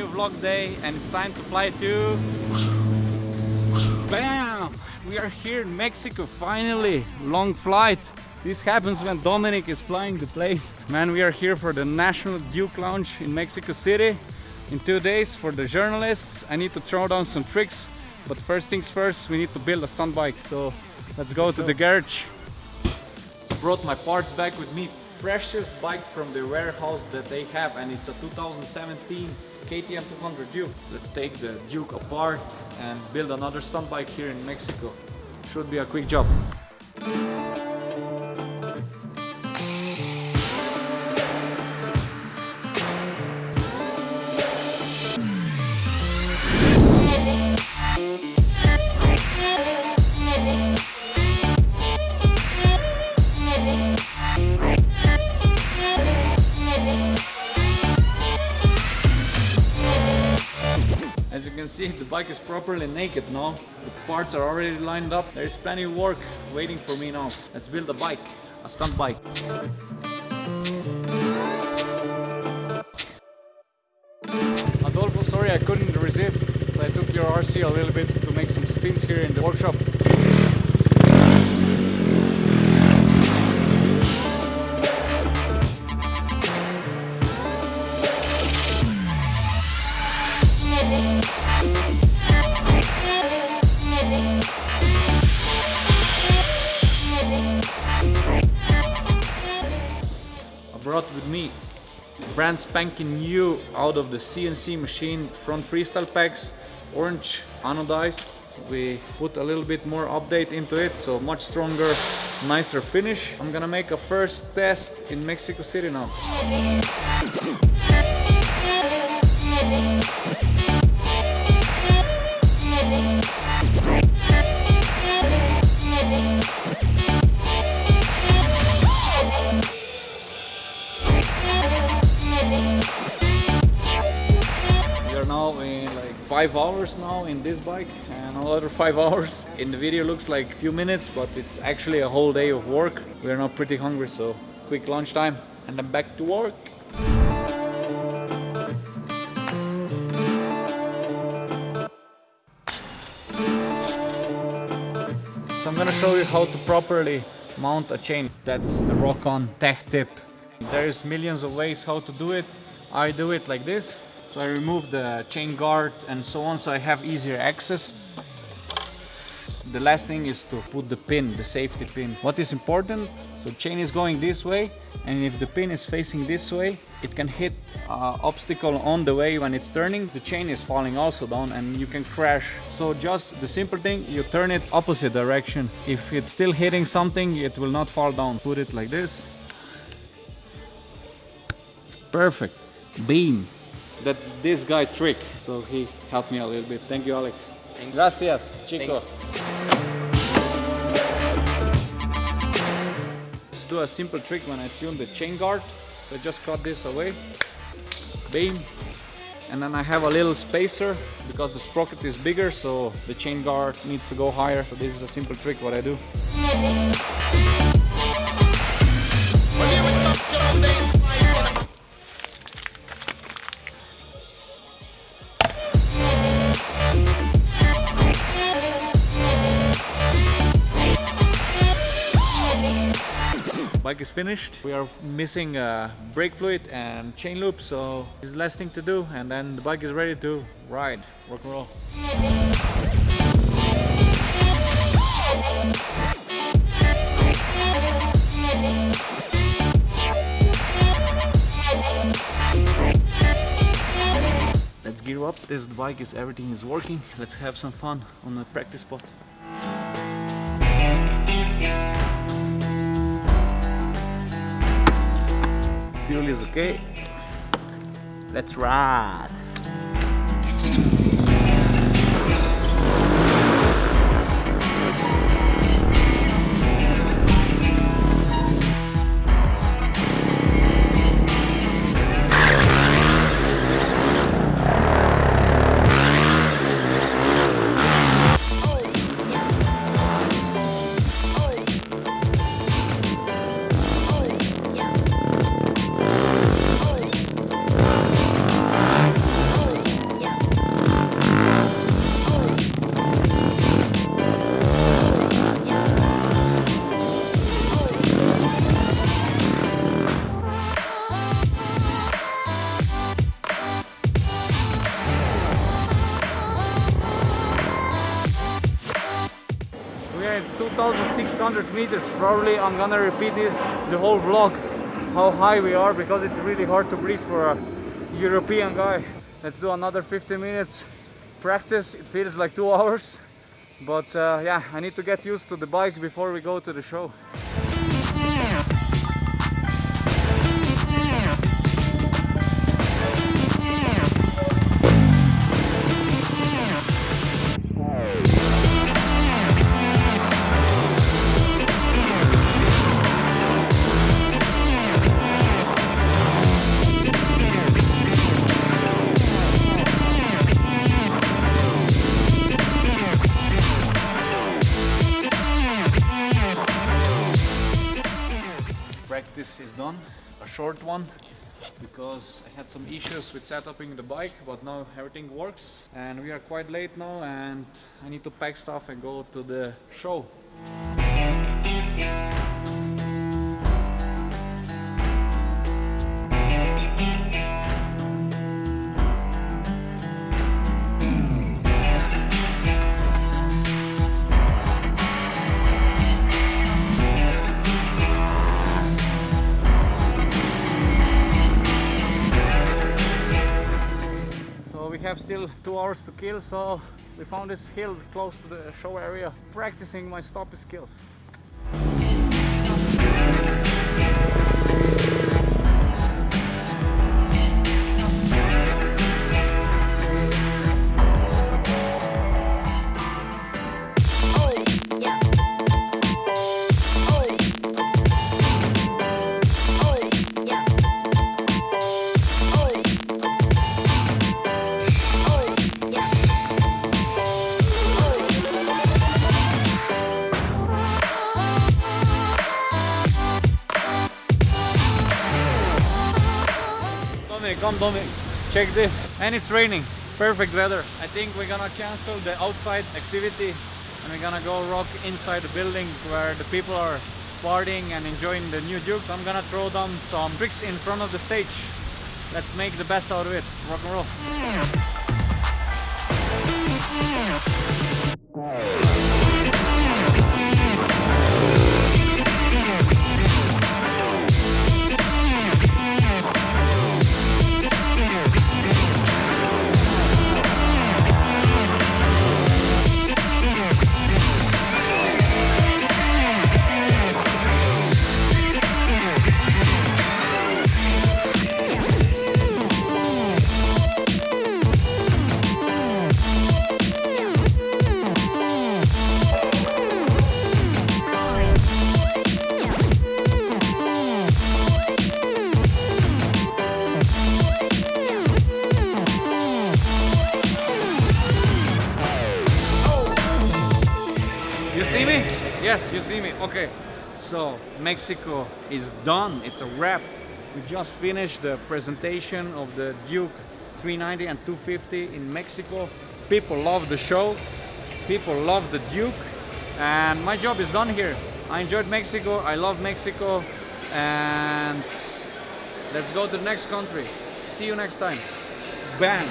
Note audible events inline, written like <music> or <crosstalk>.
new vlog day and it's time to fly to... Bam! We are here in Mexico finally! Long flight! This happens when Dominic is flying the plane. Man, we are here for the National Duke Lounge in Mexico City. In two days for the journalists, I need to throw down some tricks. But first things first, we need to build a stunt bike. So let's go to the garage. Brought my parts back with me freshest bike from the warehouse that they have and it's a 2017 KTM 200 Duke. Let's take the Duke apart and build another stunt bike here in Mexico. Should be a quick job. Can see, the bike is properly naked now. The parts are already lined up. There's plenty of work waiting for me now. Let's build a bike, a stunt bike. Adolfo, sorry I couldn't resist. So I took your RC a little bit to make some spins here in the workshop. With me. Brand spanking new out of the CNC machine front freestyle packs orange anodized. We put a little bit more update into it so much stronger nicer finish. I'm gonna make a first test in mexico city now five hours now in this bike and another five <laughs> hours. In the video looks like a few minutes, but it's actually a whole day of work. We are now pretty hungry, so quick lunch time and then back to work. So I'm gonna show you how to properly mount a chain. That's the Rock-On Tech Tip. There's millions of ways how to do it. I do it like this. So I remove the chain guard and so on so I have easier access. The last thing is to put the pin, the safety pin. What is important? So chain is going this way and if the pin is facing this way, it can hit uh, obstacle on the way when it's turning. The chain is falling also down and you can crash. So just the simple thing, you turn it opposite direction. If it's still hitting something, it will not fall down. Put it like this. Perfect. Beam. That's this guy trick. So he helped me a little bit. Thank you, Alex. Thanks. Gracias, chico. Thanks. Let's do a simple trick when I tune the chain guard. So I just cut this away. Beam. And then I have a little spacer because the sprocket is bigger, so the chain guard needs to go higher. So this is a simple trick what I do. Bike is finished. We are missing uh, brake fluid and chain lube, so it's the last thing to do, and then the bike is ready to ride, rock and roll. Let's gear up. This bike is everything is working. Let's have some fun on the practice spot. Fuel is okay. Let's ride. Here 2600 meters. Probably I'm gonna repeat this the whole vlog how high we are because it's really hard to breathe for a European guy. Let's do another 15 minutes practice. It feels like two <laughs> hours. But uh, yeah I need to get used to the bike before we go to the show short one. Because I had some issues with setuping the bike but now everything works. And we are quite late now and I need to pack stuff and go to the show still two hours to kill, so we found this hill close to the show area, practicing my stop skills. Come Tommy, check this. And it's raining, perfect weather. I think we're gonna cancel the outside activity and we're gonna go rock inside the building where the people are partying and enjoying the new Duke. So I'm gonna throw down some tricks in front of the stage. Let's make the best out of it. Rock and roll. See me? Yes, you see me. Okay. So Mexico is done. It's a wrap. We just finished the presentation of the Duke 390 and 250 in Mexico. People love the show. People love the Duke. And my job is done here. I enjoyed Mexico. I love Mexico. And let's go to the next country. See you next time. Bang.